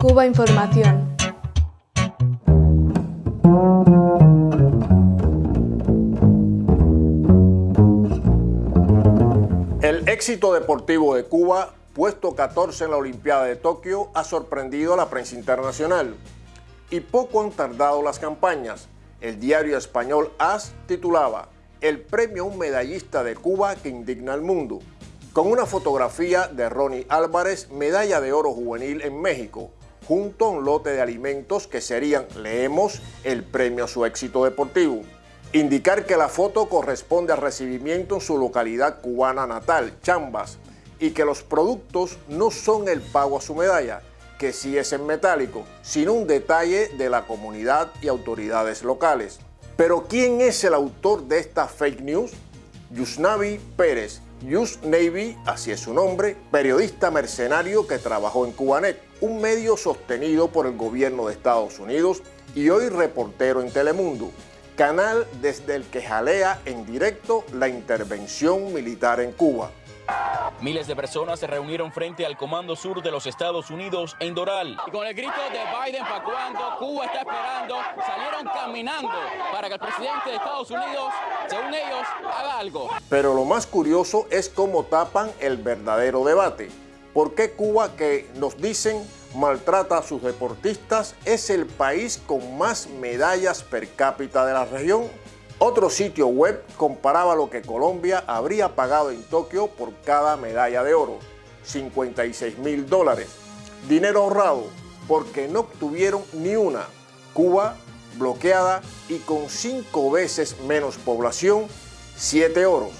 Cuba Información. El éxito deportivo de Cuba, puesto 14 en la Olimpiada de Tokio, ha sorprendido a la prensa internacional. Y poco han tardado las campañas. El diario español AS titulaba El premio a un medallista de Cuba que indigna al mundo, con una fotografía de Ronnie Álvarez, medalla de oro juvenil en México, junto a un lote de alimentos que serían, leemos, el premio a su éxito deportivo. Indicar que la foto corresponde al recibimiento en su localidad cubana natal, Chambas, y que los productos no son el pago a su medalla, que sí es en metálico, sino un detalle de la comunidad y autoridades locales. Pero ¿quién es el autor de esta fake news? Yusnavi Pérez, Yus Navy, así es su nombre, periodista mercenario que trabajó en Cubanet, un medio sostenido por el gobierno de Estados Unidos y hoy reportero en Telemundo canal desde el que jalea en directo la intervención militar en Cuba. Miles de personas se reunieron frente al Comando Sur de los Estados Unidos en Doral. Y con el grito de Biden para cuando Cuba está esperando, salieron caminando para que el presidente de Estados Unidos, según ellos, haga algo. Pero lo más curioso es cómo tapan el verdadero debate. ¿Por qué Cuba, que nos dicen maltrata a sus deportistas, es el país con más medallas per cápita de la región. Otro sitio web comparaba lo que Colombia habría pagado en Tokio por cada medalla de oro, 56 mil dólares. Dinero ahorrado porque no obtuvieron ni una. Cuba, bloqueada y con cinco veces menos población, siete oros.